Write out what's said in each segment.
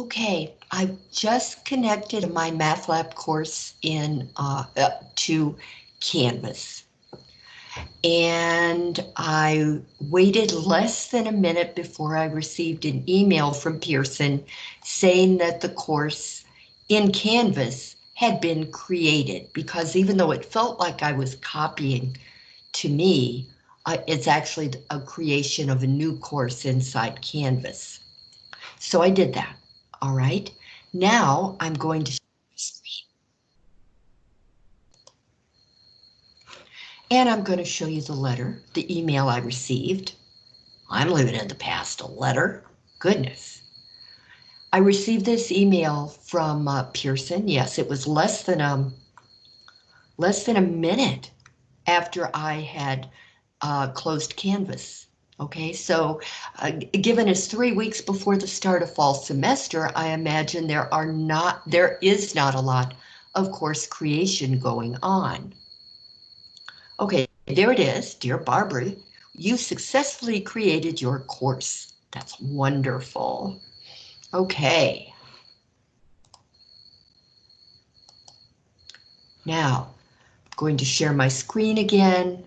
Okay, I just connected my Math Lab course in uh, uh, to Canvas. And I waited less than a minute before I received an email from Pearson saying that the course in Canvas had been created because even though it felt like I was copying to me, uh, it's actually a creation of a new course inside Canvas. So I did that. All right. Now I'm going to And I'm going to show you the letter, the email I received. I'm living in the past, a letter. Goodness. I received this email from uh, Pearson. Yes, it was less than a, um, less than a minute after I had uh, closed Canvas. Okay, so uh, given it's three weeks before the start of fall semester, I imagine there are not, there is not a lot of course creation going on. Okay, there it is, dear Barbara, you successfully created your course. That's wonderful. Okay. Now, I'm going to share my screen again.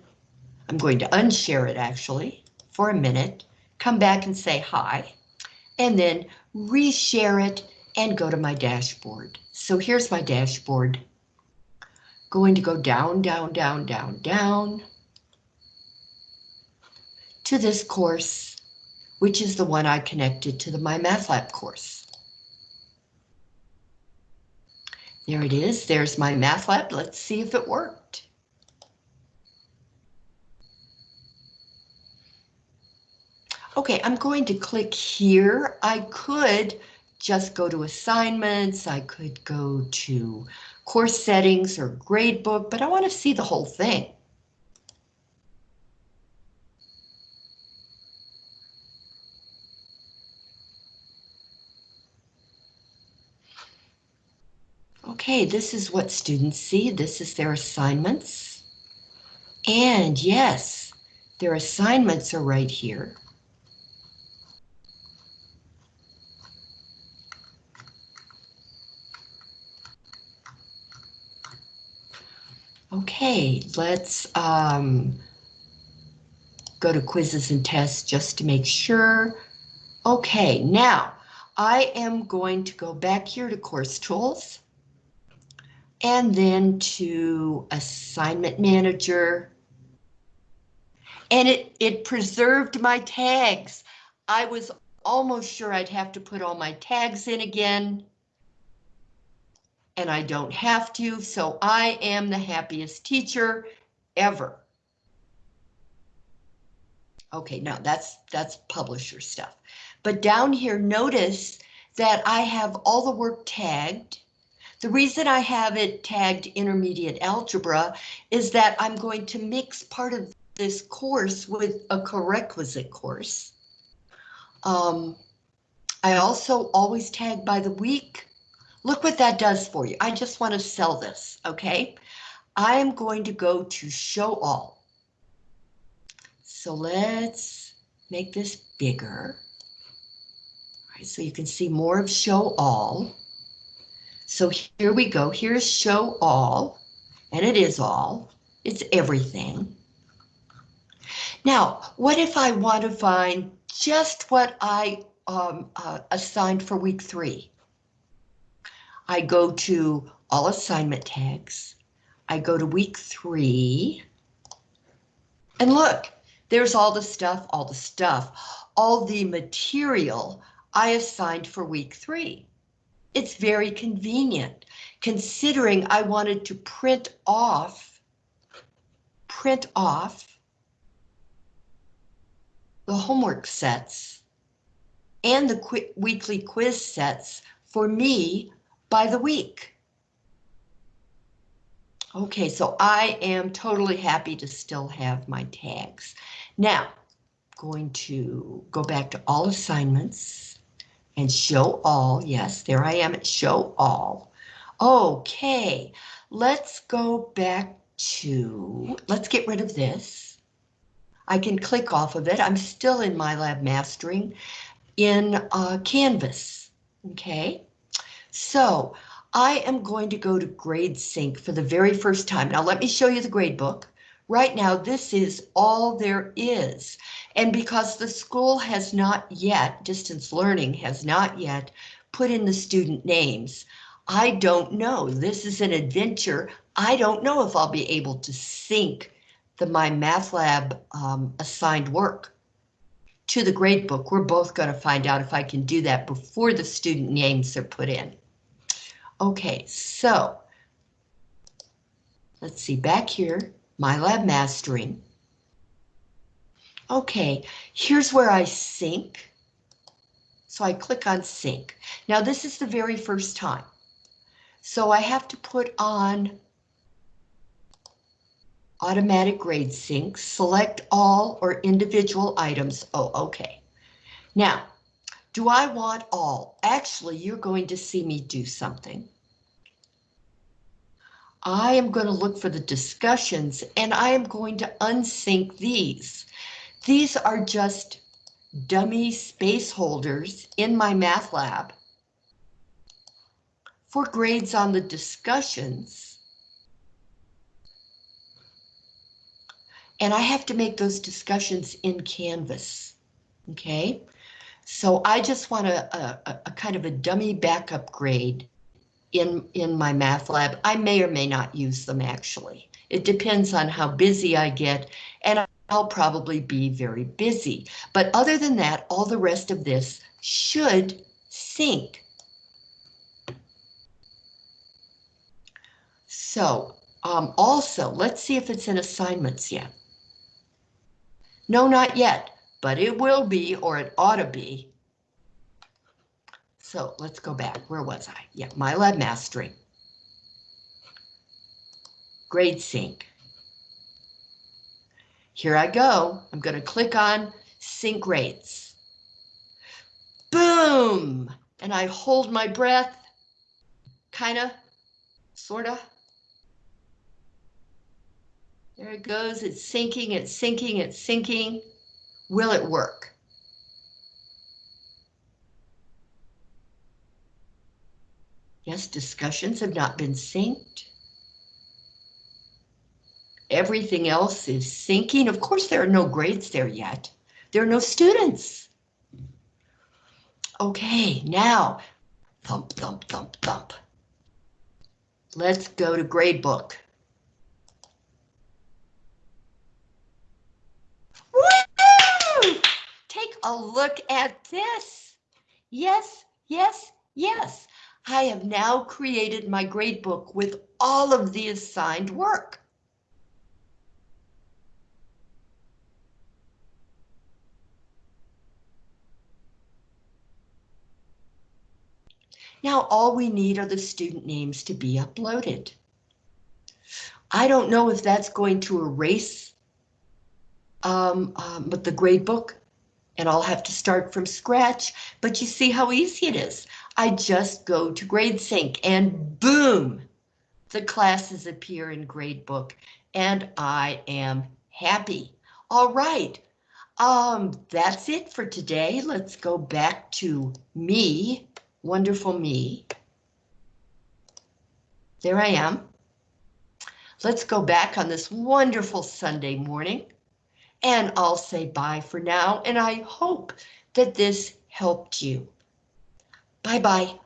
I'm going to unshare it actually for a minute, come back and say hi, and then reshare it and go to my dashboard. So here's my dashboard. Going to go down, down, down, down, down to this course, which is the one I connected to the My Math Lab course. There it is. There's my Math Lab. Let's see if it worked. Okay, I'm going to click here. I could just go to assignments. I could go to course settings or gradebook, but I want to see the whole thing. Okay, this is what students see. This is their assignments. And yes, their assignments are right here. Okay, let's um, go to quizzes and tests just to make sure. Okay, now I am going to go back here to course tools and then to assignment manager. And it, it preserved my tags. I was almost sure I'd have to put all my tags in again and I don't have to, so I am the happiest teacher ever. Okay, now that's that's publisher stuff. But down here, notice that I have all the work tagged. The reason I have it tagged intermediate algebra is that I'm going to mix part of this course with a prerequisite course. Um, I also always tag by the week Look what that does for you. I just want to sell this, okay? I am going to go to show all. So let's make this bigger. All right, so you can see more of show all. So here we go. Here's show all, and it is all. It's everything. Now, what if I want to find just what I um, uh, assigned for week three? I go to all assignment tags. I go to week three. And look, there's all the stuff, all the stuff, all the material I assigned for week three. It's very convenient considering I wanted to print off, print off the homework sets and the qu weekly quiz sets for me by the week. Okay, so I am totally happy to still have my tags. Now, going to go back to all assignments and show all. Yes, there I am at show all. Okay, let's go back to, let's get rid of this. I can click off of it. I'm still in MyLab Mastering in uh, Canvas. Okay, so I am going to go to GradeSync for the very first time. Now let me show you the grade book. Right now, this is all there is. And because the school has not yet, distance learning has not yet put in the student names, I don't know. This is an adventure. I don't know if I'll be able to sync the My Math Lab um, assigned work to the gradebook. We're both going to find out if I can do that before the student names are put in. Okay, so let's see back here, my lab Mastering. Okay, here's where I sync. So I click on sync. Now this is the very first time. So I have to put on automatic grade sync, select all or individual items. Oh, okay. Now, do I want all? Actually, you're going to see me do something. I am going to look for the discussions and I am going to unsync these. These are just dummy space holders in my math lab for grades on the discussions. And I have to make those discussions in Canvas. Okay, so I just want a, a, a kind of a dummy backup grade in, in my math lab. I may or may not use them actually. It depends on how busy I get and I'll probably be very busy. But other than that, all the rest of this should sync. So um, also, let's see if it's in assignments yet. No, not yet, but it will be, or it ought to be. So let's go back. Where was I? Yeah, MyLab Mastering. Grade Sync. Here I go. I'm going to click on Sync Grades. Boom! And I hold my breath. Kinda, sorta. There it goes, it's syncing, it's syncing, it's syncing. Will it work? Yes, discussions have not been synced. Everything else is syncing. Of course, there are no grades there yet. There are no students. Okay, now, thump, thump, thump, thump. Let's go to gradebook. A look at this. Yes, yes, yes. I have now created my gradebook with all of the assigned work. Now all we need are the student names to be uploaded. I don't know if that's going to erase um, um, but the gradebook and I'll have to start from scratch, but you see how easy it is. I just go to GradeSync and boom, the classes appear in Gradebook and I am happy. All right, um, that's it for today. Let's go back to me, wonderful me. There I am. Let's go back on this wonderful Sunday morning. And I'll say bye for now, and I hope that this helped you. Bye-bye.